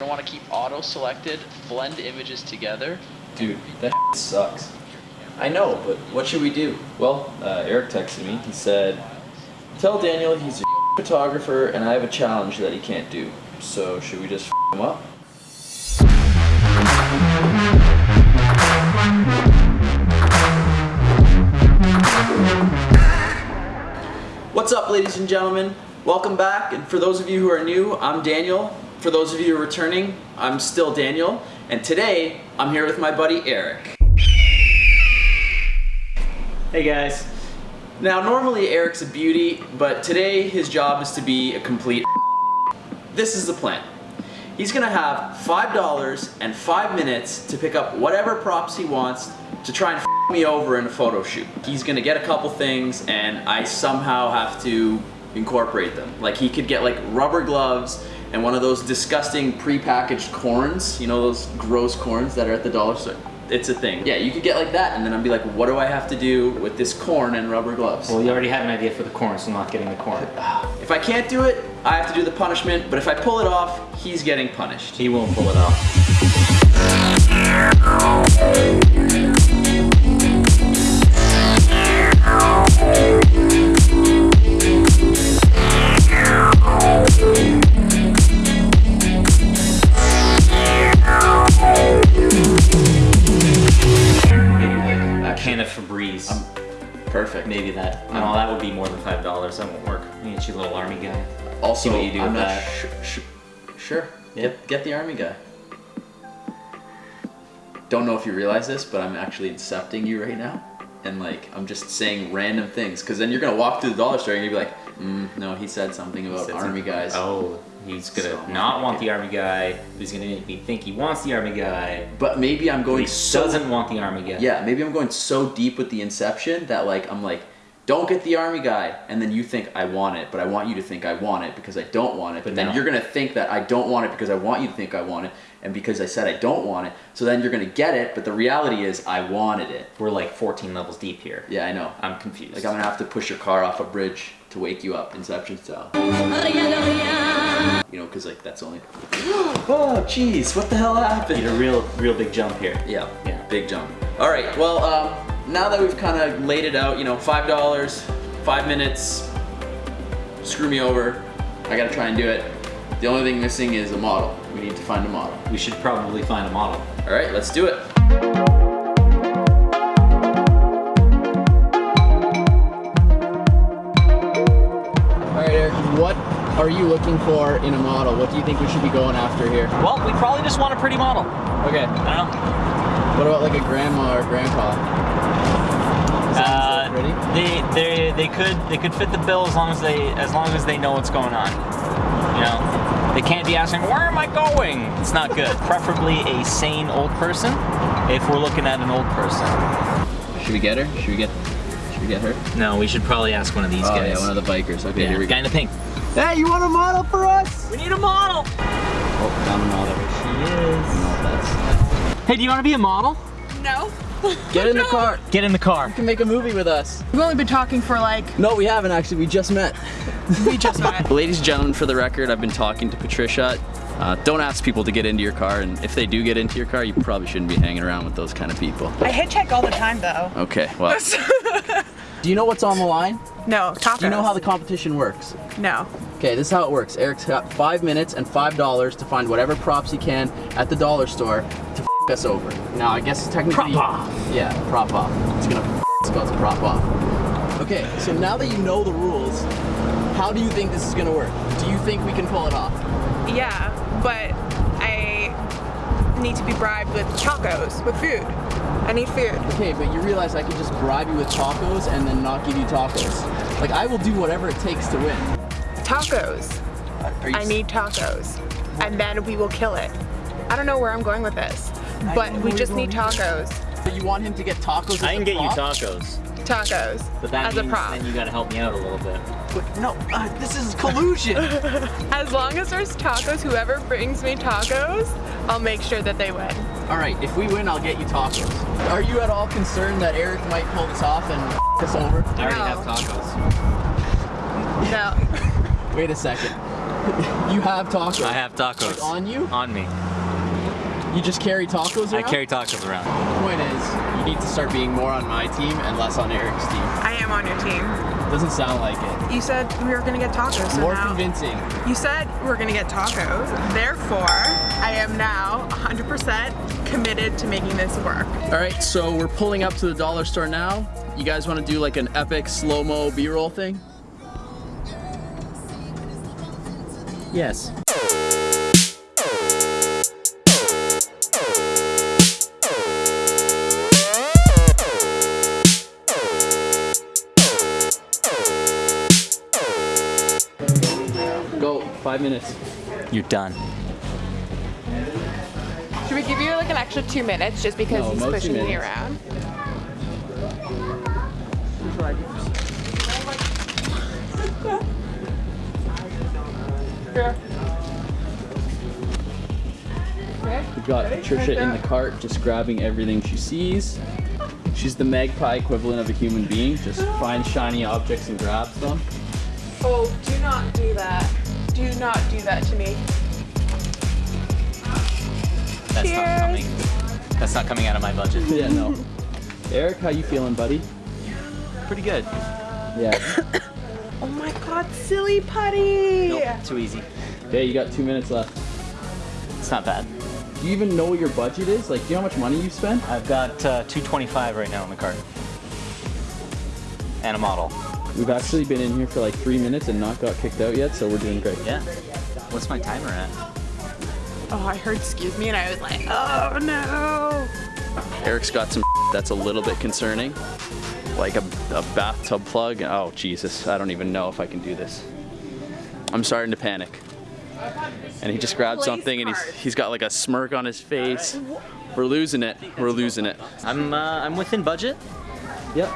I want to keep auto selected, blend images together. Dude, that sucks. I know, but what should we do? Well, uh, Eric texted me. He said, Tell Daniel he's a photographer and I have a challenge that he can't do. So, should we just him up? What's up, ladies and gentlemen? Welcome back. And for those of you who are new, I'm Daniel. For those of you returning, I'm still Daniel. And today, I'm here with my buddy Eric. Hey guys. Now, normally Eric's a beauty, but today his job is to be a complete This is the plan. He's gonna have $5 and five minutes to pick up whatever props he wants to try and me over in a photo shoot. He's gonna get a couple things and I somehow have to incorporate them. Like he could get like rubber gloves and one of those disgusting pre-packaged corns, you know those gross corns that are at the dollar store. It's a thing. Yeah, you could get like that and then I'd be like, what do I have to do with this corn and rubber gloves? Well, you already have an idea for the corn, so I'm not getting the corn. If I can't do it, I have to do the punishment, but if I pull it off, he's getting punished. He won't pull it off. Dollars. That won't work. You get you a little army guy. Also, See what you do I'm with not that. sure. Yeah. Get, get the army guy. Don't know if you realize this, but I'm actually incepting you right now. And like, I'm just saying random things. Cause then you're gonna walk through the dollar store and you'll be like, mm, no, he said something about Said army something. guys. Oh, he's gonna So- not want the army guy. He's gonna make me think he wants the army guy. But maybe I'm going he so doesn't want the army guy. Yeah, maybe I'm going so deep with the inception that like I'm like, don't get the army guy, and then you think I want it, but I want you to think I want it because I don't want it. But then now- you're gonna think that I don't want it because I want you to think I want it, and because I said I don't want it, so then you're gonna get it. But the reality is I wanted it. We're like 14 levels deep here. Yeah, I know. I'm confused. Like I'm gonna have to push your car off a bridge to wake you up, Inception style. You know, because like that's only. oh, jeez, what the hell happened? Need a real, real big jump here. Yeah, Yeah. big jump. All right, well, um, now that we've kind of laid it out, you know, five dollars, five minutes, screw me over. I gotta try and do it. The only thing missing is a model. We need to find a model. We should probably find a model. All right, let's do it. All right, Eric, what are you looking for in a model? What do you think we should be going after here? Well, we probably just want a pretty model. Okay, I don't know. What about like a grandma or grandpa? Uh, they they they could they could fit the bill as long as they as long as they know what's going on. You know, they can't be asking where am I going. It's not good. Preferably a sane old person. If we're looking at an old person. Should we get her? Should we get? Should we get her? No, we should probably ask one of these oh guys. yeah, one of the bikers. Okay, Yeah, here we go. guy in the pink. Hey, you want a model for us? We need a model. Oh, found a model. She is. No, that's. Hey, do you want to be a model? No. Get in the car. Get in the car. You can make a movie with us. We've only been talking for like, No, we haven't actually. We just met. we just met. Ladies and gentlemen, for the record, I've been talking to Patricia. Uh, don't ask people to get into your car, and if they do get into your car, you probably shouldn't be hanging around with those kind of people. I hitchhike all the time though. Okay, well. do you know what's on the line? No, tacos. Do you know how the competition works? No. Okay, this is how it works. Eric's got five minutes and five dollars to find whatever props he can at the dollar store to f us over. Now, I guess technically. Prop off. Yeah, prop off. It's gonna f us to prop off. Okay, so now that you know the rules, how do you think this is gonna work? Do you think we can pull it off? Yeah, but I need to be bribed with tacos, with food. I need food. Okay, but you realize I could just bribe you with tacos and then not give you tacos. Like, I will do whatever it takes to win. Tacos. I need tacos. And then we will kill it. I don't know where I'm going with this, but we just need tacos. So you want him to get tacos as I can a get you tacos, Tacos. but that as a means prop. then you gotta help me out a little bit. But no, uh, this is collusion. As long as there's tacos, whoever brings me tacos, I'll make sure that they win. All right, if we win, I'll get you tacos. Are you at all concerned that Eric might pull this off and f us over? I already No. have tacos. No. Wait a second. You have tacos. I have tacos. on you? On me. You just carry tacos around? I carry tacos around. The point is, you need to start being more on my team and less on Eric's team. I am on your team. Doesn't sound like it. You said we were gonna get tacos. So More now, convincing. You said we are gonna get tacos. Therefore, I am now 100% committed to making this work. All right, so we're pulling up to the dollar store now. You guys want to do like an epic slow-mo B-roll thing? Yes. Five minutes. You're done. Should we give you like an extra two minutes just because No, he's pushing me minutes. around? We've got Trisha in the cart, just grabbing everything she sees. She's the magpie equivalent of a human being, just finds shiny objects and grabs them. Oh, do not do that. Do not do that to me. That's Cheers. not coming. That's not coming out of my budget. Yeah, no. Eric, how you feeling, buddy? Pretty good. Yeah. Oh my god, silly putty! Nope, too easy. Okay, you got two minutes left. It's not bad. Do you even know what your budget is? Like, do you know how much money you spent? I've got uh, 225 right now in the cart. And a model. We've actually been in here for like three minutes and not got kicked out yet, so we're doing great. Yeah. What's my timer at? Oh, I heard excuse me and I was like, oh no! Eric's got some that's a little bit concerning. Like a, a bathtub plug. Oh, Jesus. I don't even know if I can do this. I'm starting to panic. And he just grabbed something and he's, he's got like a smirk on his face. We're losing it. We're losing it. I'm uh, I'm within budget. Yep.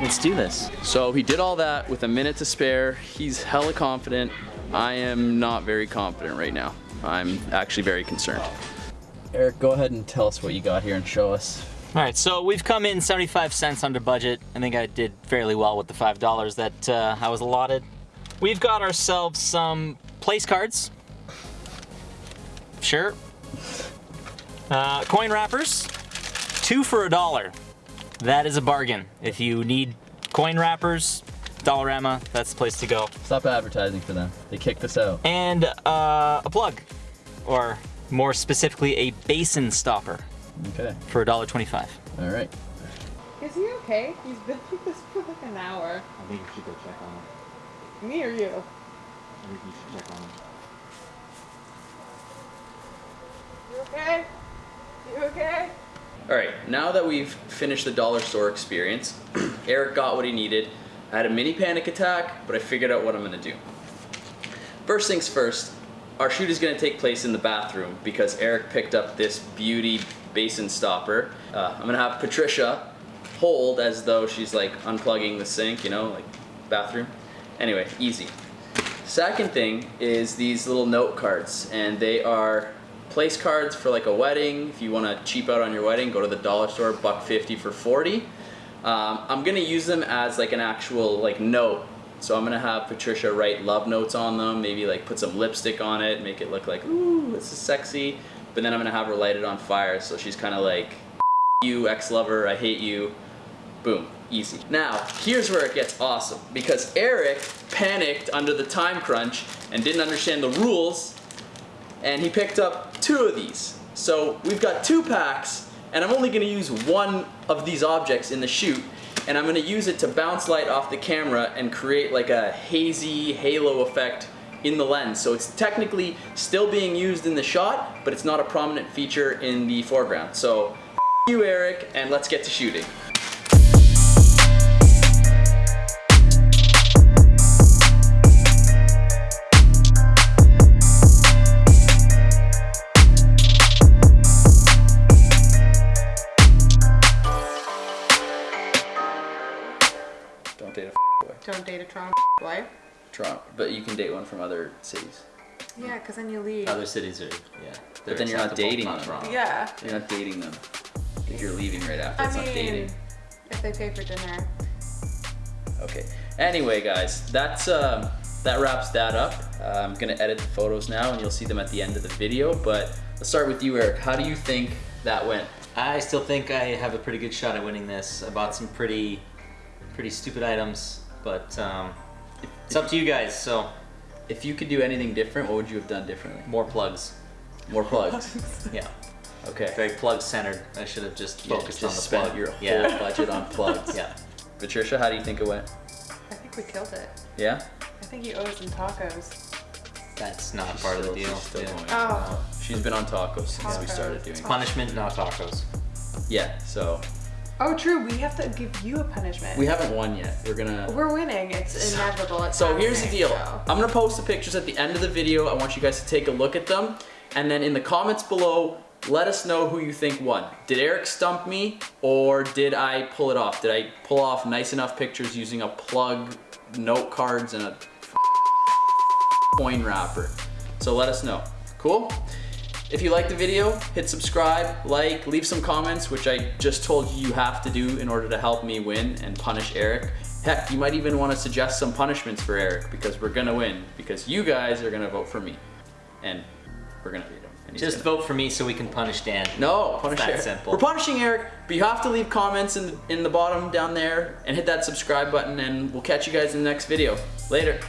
Let's do this. So he did all that with a minute to spare. He's hella confident. I am not very confident right now. I'm actually very concerned. Eric, go ahead and tell us what you got here and show us. All right, so we've come in 75 cents under budget. I think I did fairly well with the $5 that uh, I was allotted. We've got ourselves some place cards. Sure. Uh, coin wrappers, two for a dollar. That is a bargain. If you need coin wrappers, Dollarama, that's the place to go. Stop advertising for them. They kicked us out. And uh, a plug, or more specifically, a basin stopper Okay. for $1.25. All right. Is he okay? He's been like this for like an hour. I think you should go check on him. Me or you? I think you should check on him. You okay? You okay? All right, now that we've finished the dollar store experience, Eric got what he needed. I had a mini panic attack, but I figured out what I'm gonna do. First things first, our shoot is gonna take place in the bathroom because Eric picked up this beauty basin stopper. Uh, I'm gonna have Patricia hold as though she's like unplugging the sink, you know, like bathroom. Anyway, easy. Second thing is these little note cards, and they are place cards for like a wedding. If you want to cheap out on your wedding, go to the dollar store, buck fifty for forty. Um, I'm gonna use them as like an actual like note. So I'm gonna have Patricia write love notes on them, maybe like put some lipstick on it, make it look like ooh, this is sexy. But then I'm gonna have her light it on fire, so she's kind of like, you ex-lover, I hate you. Boom, easy. Now, here's where it gets awesome because Eric panicked under the time crunch and didn't understand the rules and he picked up two of these. So we've got two packs and I'm only gonna use one of these objects in the shoot and I'm gonna use it to bounce light off the camera and create like a hazy halo effect in the lens. So it's technically still being used in the shot, but it's not a prominent feature in the foreground. So you Eric and let's get to shooting. Date a boy. Don't date a Toronto boy. Toronto, but you can date one from other cities. Yeah, because then you leave. Other cities are, yeah. But then you're not dating them. Yeah. You're not dating them. If you're leaving right after, I it's mean, not dating. if they pay for dinner. Okay. Anyway, guys, that's um, that wraps that up. Uh, I'm gonna edit the photos now and you'll see them at the end of the video, but let's start with you, Eric. How do you think that went? I still think I have a pretty good shot at winning this. I bought some pretty, pretty stupid items, but um, it's up to you guys. So If you could do anything different, what would you have done differently? more plugs. More plugs. Yeah, Okay. very plug centered. I should have just Yeah, focused just on the spent plug. your whole budget on plugs. yeah. Patricia, how do you think it went? I think we killed it. Yeah? I think you owe us some tacos. That's not She's part of the deal. she's still Yeah. going. Oh. She's been on tacos since we started doing it. Punishment, not tacos. Yeah, so Oh, true. We have to give you a punishment. we haven't won yet. We're gonna We're winning. It's inevitable. It's So here's the deal. so. I'm gonna post the pictures at the end of the video. I want you guys to take a look at them. And then in the comments below, let us know who you think won. Did Eric stump me or did I pull it off? Did I pull off nice enough pictures using a plug, note cards, and a coin wrapper? So let us know. Cool? If you like the video, hit subscribe, like, leave some comments, which I just told you you have to do in order to help me win and punish Eric. Heck, you might even want to suggest some punishments for Eric because we're gonna win because you guys are gonna vote for me, and we're gonna beat him. Just gonna- vote for me so we can punish Dan. no, punish that Eric. simple. We're punishing Eric, but you have to leave comments in in the bottom down there and hit that subscribe button, and we'll catch you guys in the next video. Later.